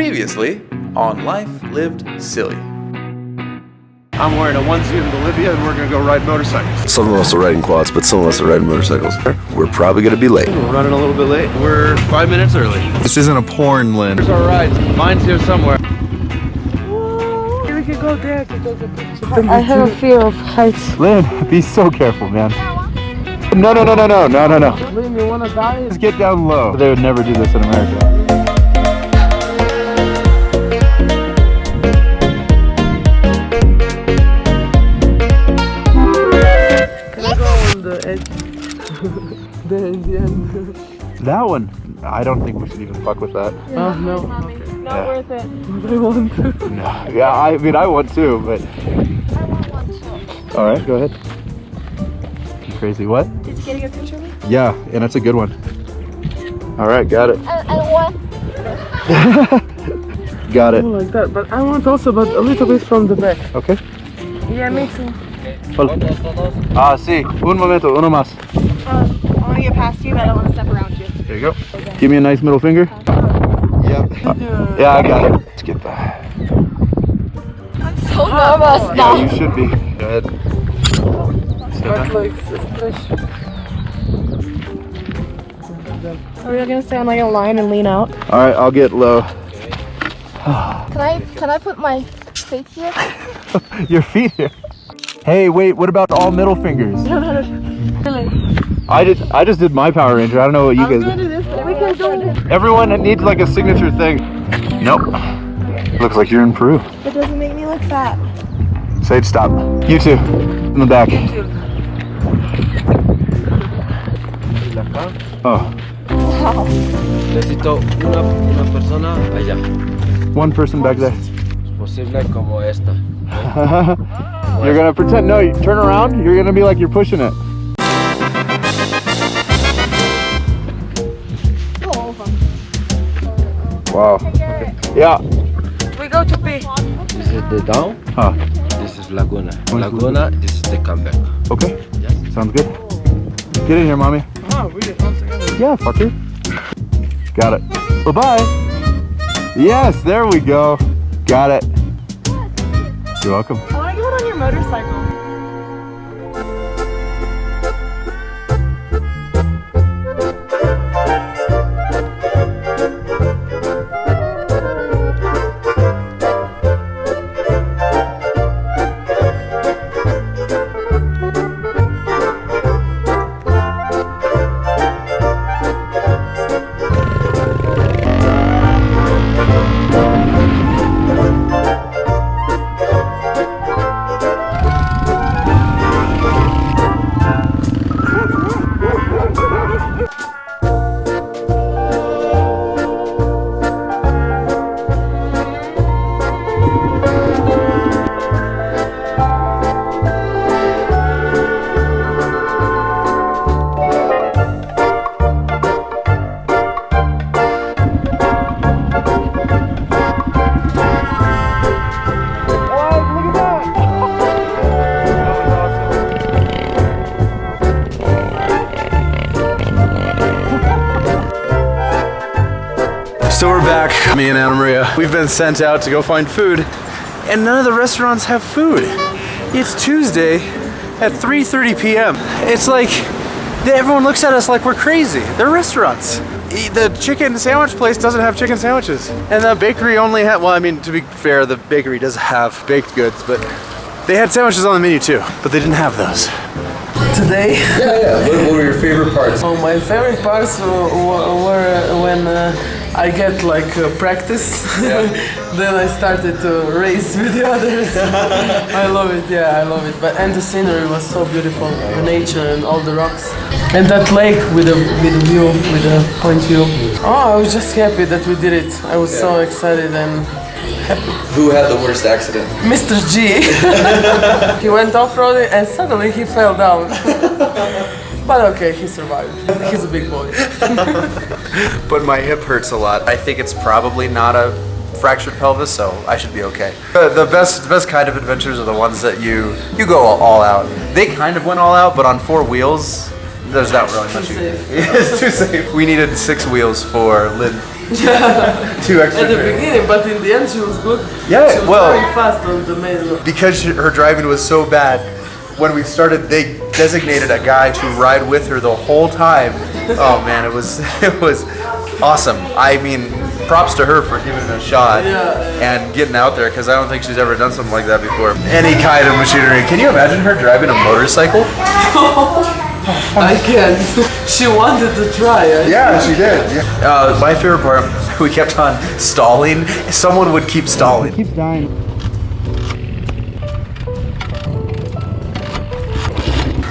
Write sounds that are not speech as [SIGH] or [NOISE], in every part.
Previously on Life Lived Silly. I'm wearing a onesie in Bolivia and we're gonna go ride motorcycles. Some of us are riding quads, but some of us are riding motorcycles. We're probably gonna be late. We're running a little bit late. We're five minutes early. This isn't a porn, Lynn. Here's our ride. Mine's here somewhere. I have a fear of heights. Lynn, be so careful, man. No, no, no, no, no, no, no, no. Liam, you wanna die? Just get down low. They would never do this in America. That one, I don't think we should even fuck with that. Oh no. Yeah. Not worth it. I [LAUGHS] want to. No. Yeah, I mean, I want to, but. I want one too. All right, go ahead. You crazy. What? Did you get a good picture of me? Yeah, and that's a good one. All right, got it. And, and what? Got it. like that, but I want also, but a little bit from the back. Okay. Yeah, me too. Ah, sí. Un momento, uno más. Um, I want to get past you, but I don't want to step around you. There you go. Give me a nice middle finger. Yep. Yeah, I got it. Let's get that. I'm so nervous Yeah, now. you should be. Go ahead. Start like are we gonna stay on like a line and lean out? All right, I'll get low. Can I can I put my feet here? [LAUGHS] Your feet here. Hey, wait. What about all middle fingers? [LAUGHS] Really? I did. I just did my Power Ranger. I don't know what you guys. do. We can do Everyone needs like a signature thing. Nope. Looks like you're in Peru. It doesn't make me look fat. Say stop. You too. In the back. Oh, Wow. Necesito una, una persona allá, one person back there. posible como esta. [LAUGHS] you're gonna pretend. No, you turn around. You're gonna be like you're pushing it. Wow. Okay. Yeah. We go to pee. This is the down, Huh. this is Laguna. Oh, Where's Laguna, this is the comeback. Okay. Yes. Sounds good. Get in here, mommy. Ah, oh, really? Yeah, fucker. Got it. Bye bye. Yes, there we go. Got it. You're welcome. I want to get on your motorcycle. So we're back, me and Anna Maria. We've been sent out to go find food, and none of the restaurants have food. It's Tuesday at 3:30 p.m. It's like everyone looks at us like we're crazy. They're restaurants. The chicken sandwich place doesn't have chicken sandwiches, and the bakery only had. Well, I mean, to be fair, the bakery does have baked goods, but they had sandwiches on the menu too, but they didn't have those. Today, Yeah, yeah. What, were your favorite parts? oh, my favorite parts were, were, were when uh, I get like uh, practice. [LAUGHS] then I started to race with the others. [LAUGHS] I love it. Yeah, I love it. But and the scenery was so beautiful, the nature and all the rocks, and that lake with a with a view, with a point view. Oh, I was just happy that we did it. I was so excited and Who had the worst accident? Mr. G. [LAUGHS] he went off-roading and suddenly he fell down. [LAUGHS] but okay, he survived. He's a big boy. [LAUGHS] but my hip hurts a lot. I think it's probably not a fractured pelvis, so I should be okay. The, the best, the best kind of adventures are the ones that you you go all out. They kind of went all out, but on four wheels, there's not really much. you- safe. [LAUGHS] it's too safe. We needed six wheels for Lynn Two extra At the trains. beginning, but in the end she was good. Yeah, she was well- very fast on the main road. because she- her driving was so bad when we started they designated a guy to ride with her the whole time. Oh man it was [LAUGHS] it was awesome. I mean props to her for giving it a shot and getting out there because i don't think she's ever done something like that before. Any kind of machinery. Can you imagine her driving a motorcycle? [LAUGHS] I can't. [LAUGHS] she wanted to try. it. yeah she did uh, my favorite part we kept on stalling. Someone would keep stalling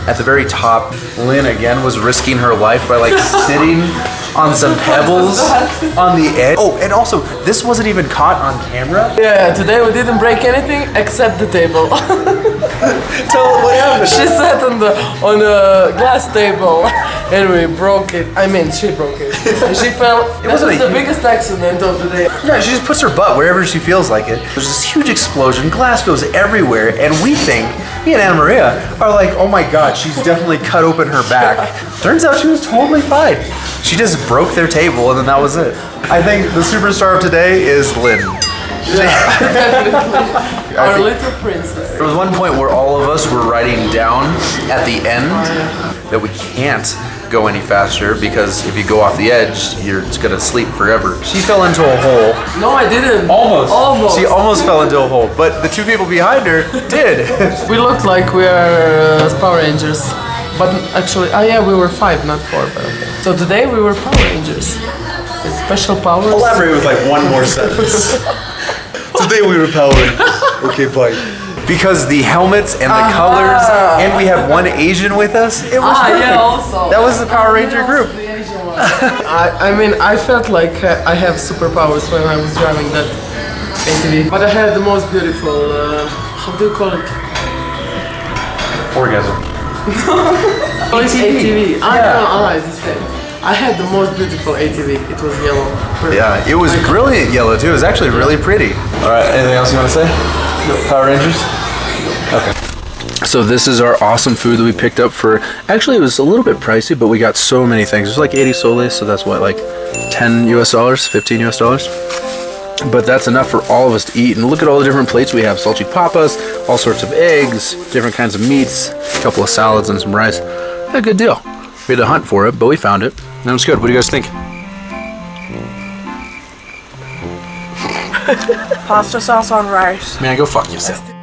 At the very top, Lynn again was risking her life by like [LAUGHS] sitting on some pebbles [LAUGHS] on the edge. Oh, and also, this wasn't even caught on camera. Yeah, today we didn't break anything except the table. [LAUGHS] Tell what happened. she sat on the on the glass table and we broke it. I mean, she broke it. And she fell. It was the huge- biggest accident of the day. Yeah, she just puts her butt wherever she feels like it. There's this huge explosion, glass goes everywhere, and we think, me and Anna Maria are like, oh my god, she's definitely cut open her back. Turns out she was totally fine. She just broke their table, and then that was it. I think the superstar of today is Lynn. [LAUGHS] Our little princess. There was one point where all of us were writing down at the end that we can't go any faster because if you go off the edge, you're just gonna sleep forever. She fell into a hole. No, I didn't. Almost. Almost. She almost fell into a hole, but the two people behind her did. [LAUGHS] we looked like we are uh, Power Rangers. But actually, ah yeah, we were five, not four. But okay. So today we were Power Rangers. With special powers. Elaborate with like one more sentence. [LAUGHS] Today we were powering. Okay, bye. Because the helmets and the colors, and we have one Asian with us, it was Ah, perfect. yeah, also. That was the Power Ranger group. [LAUGHS] I, I mean, I felt like uh, I have superpowers when I was driving that ATV. But I had the most beautiful, uh, how do you call it? Orgasm. [LAUGHS] It's ATV. Ah, Yeah. no, alright, it's same. I had the most beautiful ATV. It was yellow. Perfect. Yeah, it was brilliant yellow too. It was actually really pretty. All right, anything else you want to say? Power Rangers? Okay. So this is our awesome food that we picked up for, actually it was a little bit pricey, but we got so many things. It was like 80 soles, so that's what, like 10 US dollars, 15 US dollars? But that's enough for all of us to eat. And look at all the different plates we have. Salchipapas, all sorts of eggs, different kinds of meats, a couple of salads and some rice. A good deal. We had to hunt for it, but we found it. And it was good. What do you guys think? [LAUGHS] Pasta sauce on rice. Man, go fuck yourself.